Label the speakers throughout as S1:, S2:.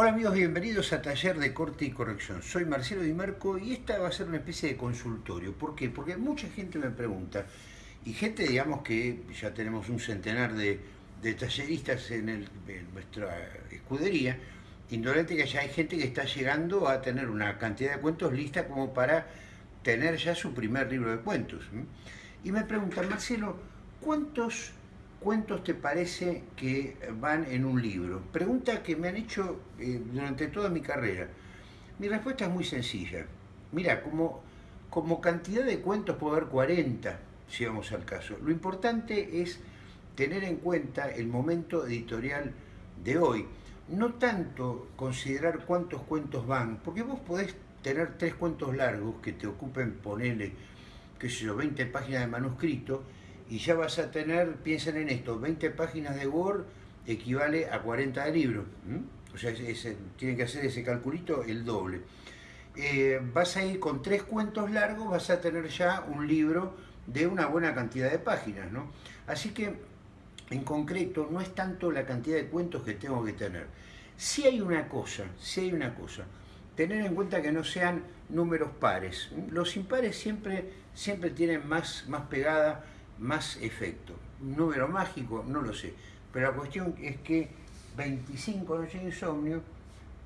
S1: Hola amigos, bienvenidos a Taller de Corte y Corrección. Soy Marcelo Di Marco y esta va a ser una especie de consultorio. ¿Por qué? Porque mucha gente me pregunta, y gente digamos que ya tenemos un centenar de, talleristas en, nuestra escudería, indolente que ya hay gente que está llegando a tener una cantidad de cuentos lista como para tener ya su primer libro de cuentos. Y me preguntan, Marcelo, ¿cuántos ¿cuántos te parece que van en un libro? Pregunta que me han hecho eh, durante toda mi carrera. Mi respuesta es muy sencilla. Mira, como, como cantidad de cuentos puedo haber 40, si vamos al caso. Lo importante es tener en cuenta el momento editorial de hoy. No tanto considerar cuántos cuentos van, porque vos podés tener tres cuentos largos que te ocupen, ponerle, qué sé yo, 20 páginas de manuscrito, y ya vas a tener, piensen en esto, 20 páginas de Word equivale a 40 de libro. O sea, tienen que hacer ese calculito el doble. Eh, vas a ir con tres cuentos largos, vas a tener ya un libro de una buena cantidad de páginas, ¿no? Así que, en concreto, no es tanto la cantidad de cuentos que tengo que tener. Si hay una cosa, si hay una cosa, tener en cuenta que no sean números pares. Los impares siempre, siempre tienen más, más pegada más efecto. Un número mágico, no lo sé. Pero la cuestión es que 25 noches de insomnio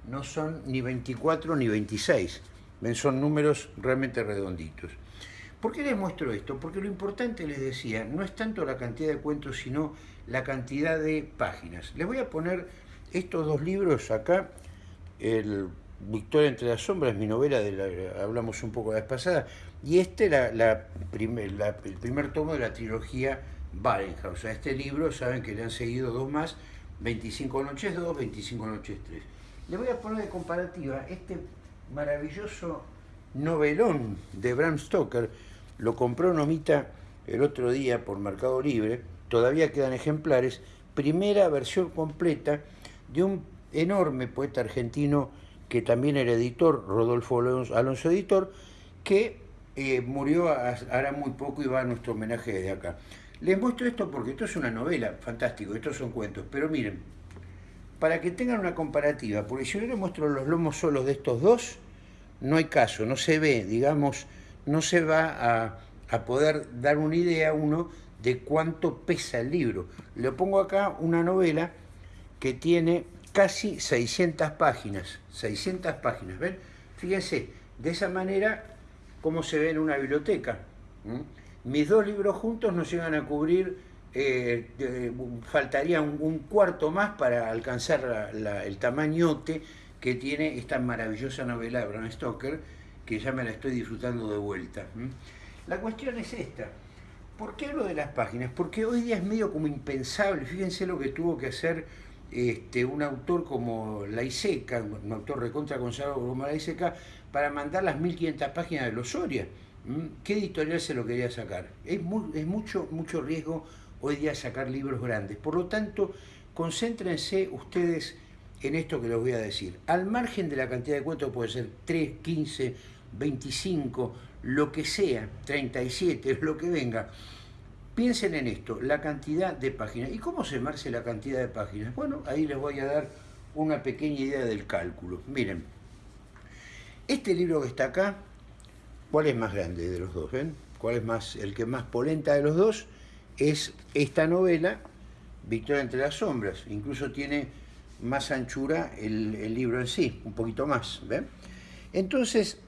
S1: no son ni 24 ni 26. Son números realmente redonditos. ¿Por qué les muestro esto? Porque lo importante, les decía, no es tanto la cantidad de cuentos, sino la cantidad de páginas. Les voy a poner estos dos libros acá. El Victoria entre las sombras, mi novela, de la, hablamos un poco la vez pasada, y este la, la, el primer tomo de la trilogía Barenhaus. A este libro saben que le han seguido dos más, 25 noches 2, 25 noches 3. Le voy a poner de comparativa este maravilloso novelón de Bram Stoker, lo compró Nomita el otro día por Mercado Libre, todavía quedan ejemplares, primera versión completa de un enorme poeta argentino que también era editor, Rodolfo Alonso Editor, que eh, murió hará muy poco y va a nuestro homenaje desde acá. Les muestro esto porque esto es una novela, fantástico, estos son cuentos, pero miren, para que tengan una comparativa, porque si yo les muestro los lomos solos de estos dos, no hay caso, no se ve, digamos, no se va a, a poder dar una idea uno de cuánto pesa el libro. Le pongo acá una novela que tiene casi 600 páginas, 600 páginas, ¿ven? Fíjense, de esa manera, cómo se ve en una biblioteca. Mis dos libros juntos nos llegan a cubrir, eh, faltaría un, cuarto más para alcanzar el tamañote que tiene esta maravillosa novela de Bram Stoker, que ya me la estoy disfrutando de vuelta. La cuestión es esta. ¿Por qué hablo de las páginas? Porque hoy día es medio como impensable, fíjense lo que tuvo que hacer este, un autor como Laiseca, un autor recontra consagrado como Laiseca, para mandar las 1500 páginas de los Soria. ¿Qué editorial se lo quería sacar? Es, es mucho, mucho riesgo hoy día sacar libros grandes. Por lo tanto, concéntrense ustedes en esto que les voy a decir. Al margen de la cantidad de cuentos, puede ser 3, 15, 25, lo que sea, 37, lo que venga, Piensen en esto, la cantidad de páginas. ¿Y cómo se marce la cantidad de páginas? Bueno, ahí les voy a dar una pequeña idea del cálculo. Miren, este libro que está acá, ¿cuál es más grande de los dos? ¿Ven? ¿Cuál es más, el que más polenta de los dos? Es esta novela, Victoria entre las sombras. Incluso tiene más anchura el, el libro en sí, un poquito más. ¿ven? Entonces,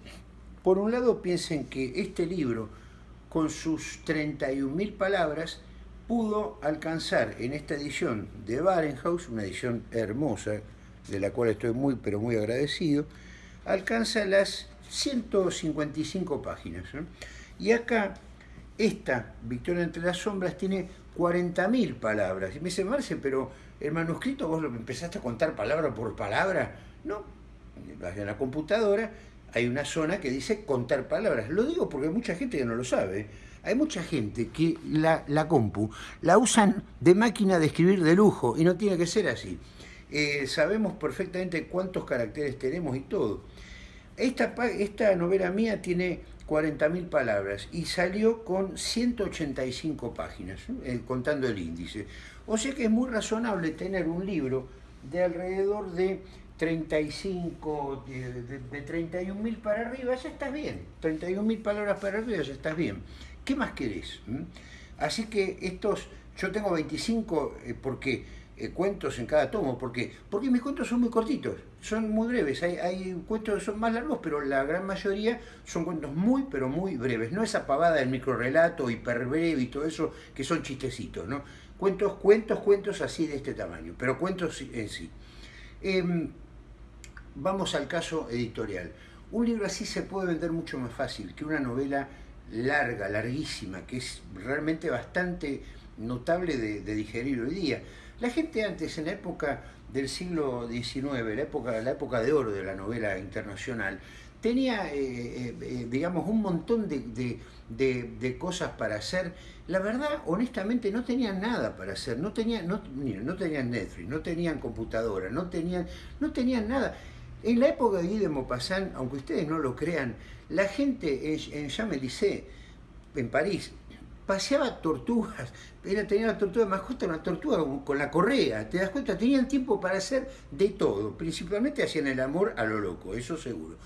S1: por un lado piensen que este libro con sus 31.000 palabras, pudo alcanzar en esta edición de Barenhaus, una edición hermosa, de la cual estoy muy pero muy agradecido, alcanza las 155 páginas. Y acá, esta, Victoria entre las sombras, tiene 40.000 palabras. Y me dice, Marce, pero el manuscrito vos lo empezaste a contar palabra por palabra. No, en la computadora hay una zona que dice contar palabras. Lo digo porque hay mucha gente que no lo sabe. Hay mucha gente que la, la compu la usan de máquina de escribir de lujo y no tiene que ser así. Eh, sabemos perfectamente cuántos caracteres tenemos y todo. Esta, esta novela mía tiene 40.000 palabras y salió con 185 páginas, eh, contando el índice. O sea que es muy razonable tener un libro de alrededor de 35, de, de, 31 mil para arriba, ya estás bien. 31 mil palabras para arriba, ya estás bien. ¿Qué más querés? ¿Mm? Así que estos, yo tengo 25 eh, porque eh, cuentos en cada tomo, porque porque mis cuentos son muy cortitos, son muy breves. Hay, hay cuentos que son más largos, pero la gran mayoría son cuentos muy, pero muy breves. No esa pavada del microrelato, hiperbreve y todo eso, que son chistecitos, ¿no? Cuentos, cuentos, cuentos así de este tamaño, pero cuentos en sí. Em, vamos al caso editorial. Un libro así se puede vender mucho más fácil que una novela larga, larguísima, que es realmente bastante notable de, digerir hoy día. La gente antes, en la época del siglo XIX, la época, la época de oro de la novela internacional, tenía, eh, eh, eh, digamos, un montón de, cosas para hacer. La verdad, honestamente, no tenían nada para hacer. No tenían, no, no tenían Netflix, no tenían computadora, no tenían, no tenían nada. En la época de Guy de Maupassant, aunque ustedes no lo crean, la gente en, Champs-Élysées, en París, paseaba tortugas, era, tenía la tortuga de mascota, una tortuga con la correa, ¿te das cuenta? Tenían tiempo para hacer de todo, principalmente hacían el amor a lo loco, eso seguro.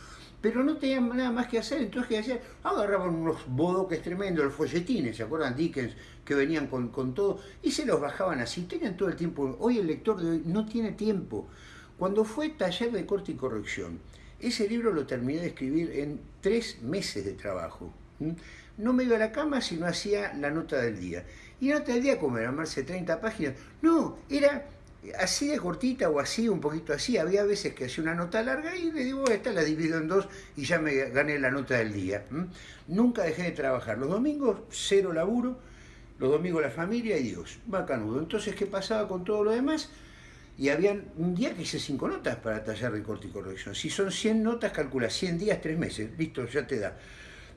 S1: Pero no tenían nada más que hacer, entonces ¿qué hacían? Agarraban unos bodoques tremendos, los folletines, ¿se acuerdan? Dickens, que venían con, con todo, y se los bajaban así, tenían todo el tiempo. Hoy el lector de hoy no tiene tiempo. Cuando fue taller de corte y corrección, ese libro lo terminé de escribir en tres meses de trabajo. No me iba a la cama si no hacía la nota del día. Y la nota del día, como era más de 30 páginas, no, era así de cortita o así, un poquito así. Había veces que hacía una nota larga y le digo, esta la divido en dos y ya me gané la nota del día. Nunca dejé de trabajar. Los domingos, cero laburo. Los domingos la familia y Dios. Bacanudo. Entonces, ¿qué pasaba con todo lo demás? Y habían un día que hice cinco notas para taller de corte y corrección. Si son 100 notas, calcula 100 días, 3 meses, listo, ya te da.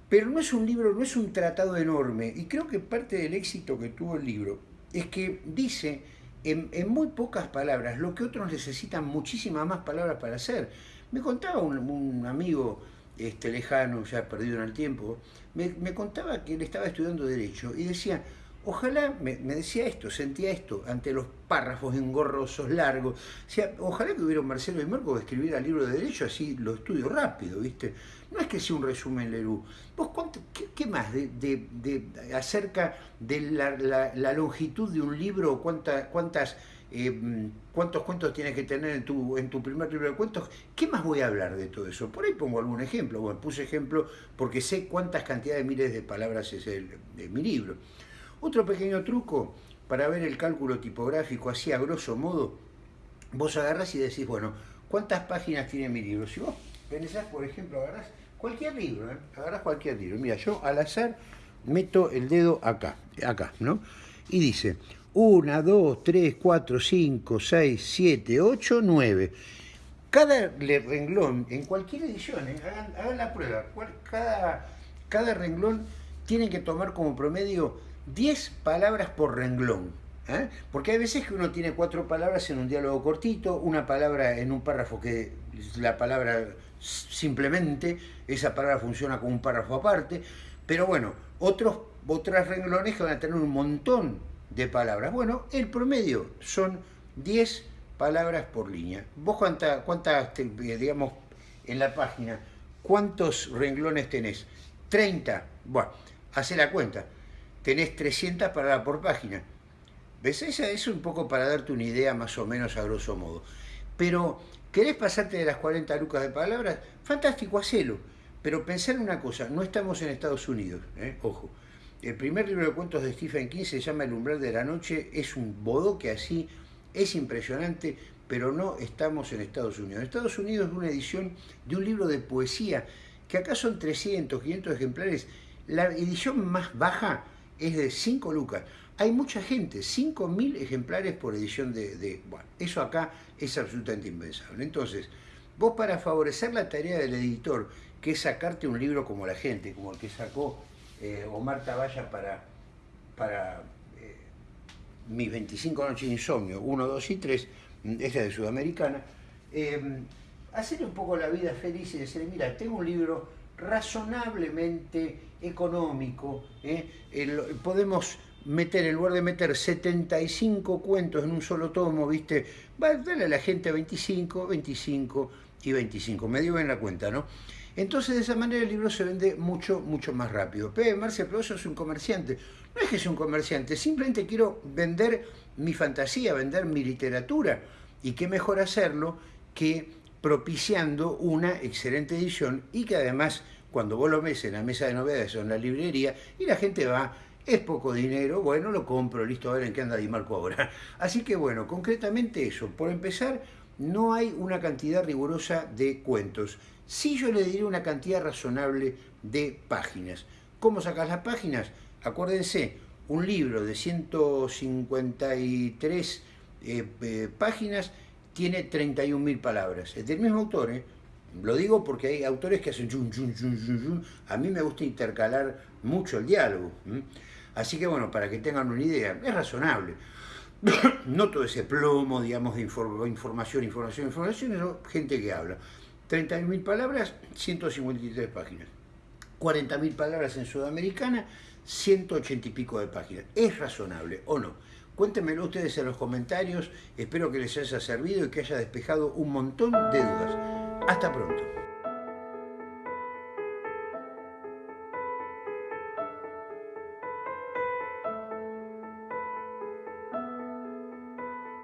S1: Pero no es un libro, no es un tratado enorme, y creo que parte del éxito que tuvo el libro es que dice en, muy pocas palabras lo que otros necesitan muchísimas más palabras para hacer. Me contaba un, amigo este, lejano, ya perdido en el tiempo, me, me contaba que él estaba estudiando Derecho y decía, Ojalá, me, decía esto, sentía esto, ante los párrafos engorrosos, largos. Ojalá que hubiera un Marcelo de Marco que escribiera libro de derecho, así lo estudio rápido, ¿viste? No es que sea un resumen Lerú. ¿Vos qué, más de, acerca de la, longitud de un libro, cuánta, cuántas, eh, cuántos cuentos tienes que tener en tu, en tu primer libro de cuentos? ¿Qué más voy a hablar de todo eso? Por ahí pongo algún ejemplo. Bueno, puse ejemplo porque sé cuántas cantidades de miles de palabras es el, de mi libro. Otro pequeño truco para ver el cálculo tipográfico así a grosso modo, vos agarrás y decís, bueno, ¿cuántas páginas tiene mi libro? Si vos pensás, por ejemplo, agarrás cualquier libro, ¿eh? agarrás cualquier libro. Mira, yo al azar meto el dedo acá, acá, ¿no? Y dice 1, 2, 3, 4, 5, 6, 7, 8, 9. Cada renglón, en cualquier edición, ¿eh? hagan, la prueba, cada, cada renglón tiene que tomar como promedio 10 palabras por renglón. ¿eh? Porque hay veces que uno tiene cuatro palabras en un diálogo cortito, una palabra en un párrafo que la palabra simplemente, esa palabra funciona como un párrafo aparte, pero bueno, otros, otros renglones que van a tener un montón de palabras. Bueno, el promedio son 10 palabras por línea. ¿Vos cuántas, cuántas digamos, en la página, cuántos renglones tenés? 30. Bueno, hace la cuenta tenés 300 palabras por página. ¿Ves? Esa es un poco para darte una idea más o menos a grosso modo. Pero, ¿querés pasarte de las 40 lucas de palabras? Fantástico, hacelo. Pero pensar en una cosa, no estamos en Estados Unidos, ¿eh? ojo. El primer libro de cuentos de Stephen King se llama El umbral de la noche, es un bodoque así, es impresionante, pero no estamos en Estados Unidos. En Estados Unidos es una edición de un libro de poesía, que acá son 300, 500 ejemplares. La edición más baja es de 5 lucas. Hay mucha gente, 5.000 ejemplares por edición de, Bueno, eso acá es absolutamente impensable. Entonces, vos para favorecer la tarea del editor, que es sacarte un libro como la gente, como el que sacó eh, Omar Taballa para, para eh, mis 25 noches de insomnio, 1, 2 y 3, esta de Sudamericana, eh, un poco la vida feliz y decir, mira, tengo un libro razonablemente económico, ¿eh? podemos meter, en lugar de meter 75 cuentos en un solo tomo, ¿viste? Va a darle a la gente 25, 25 y 25. Me dio bien la cuenta, ¿no? Entonces de esa manera el libro se vende mucho, mucho más rápido. Pero Marcia, pero eso es un comerciante. No es que sea un comerciante, simplemente quiero vender mi fantasía, vender mi literatura. Y qué mejor hacerlo que propiciando una excelente edición y que además cuando vos lo ves en la mesa de novedades o en la librería y la gente va, es poco dinero, bueno, lo compro, listo, a ver en qué anda Di Marco ahora. Así que bueno, concretamente eso. Por empezar, no hay una cantidad rigurosa de cuentos. Sí yo le diré una cantidad razonable de páginas. ¿Cómo sacas las páginas? Acuérdense, un libro de 153 eh, eh, páginas tiene 31.000 palabras. Es del mismo autor, ¿eh? Lo digo porque hay autores que hacen chun, chun, chun, A mí me gusta intercalar mucho el diálogo. Así que bueno, para que tengan una idea, es razonable. no todo ese plomo, digamos, de información, información, información, sino gente que habla. 30.000 palabras, 153 páginas. 40.000 palabras en Sudamericana, 180 y pico de páginas. ¿Es razonable o no? Cuéntenmelo ustedes en los comentarios, espero que les haya servido y que haya despejado un montón de dudas. Hasta pronto.